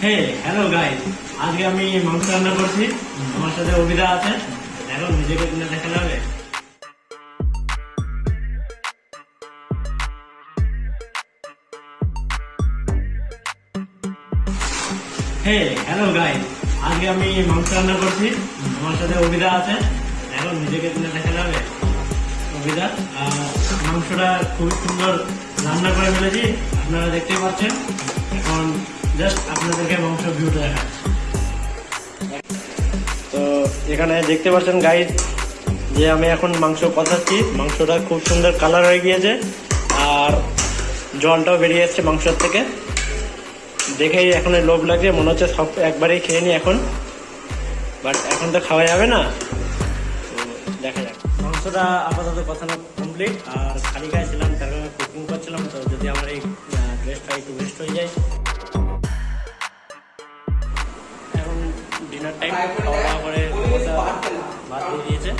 Hello guys আজকে আমি মাংস রান্না করছি। আমার সাথে অভিদা আছে এখন নিজেকে কিনে দেখা যাবে হ্যালো আজকে আমি মাংস রান্না করছি। আমার সাথে অভিদা আছে এখন নিজেকে মাংসটা খুবই সুন্দর রান্না করে ফেলেছি। আপনারা দেখতেই পাচ্ছেন। এখন জাস্ট আপনাদেরকে মাংস ভিউটা তো এখানে দেখতে পাচ্ছেন গাইড যে আমি এখন মাংস কষাচ্ছি। মাংসটা খুব সুন্দর কালার হয়ে গিয়েছে। আর জলটাও বেরিয়ে যাচ্ছে মাংসের থেকে। দেখেই এখন লোভ লাগছে, মনে হচ্ছে সব একবারেই খেয়ে নি এখন। বাট এখন তো খাওয়া যাবে না। দেখা যাক। মাংসটা আপাতত কষানো কমপ্লিট আর খালি গায়ে ছিলাম তার কারণে কুকিং করছিলাম। তো যদি আমার এই ড্রেসটা একটু ওয়েস্ট হয়ে যায়। ডিনার টাইম খাওয়া দাওয়া করে ভাত দিয়ে দিয়েছে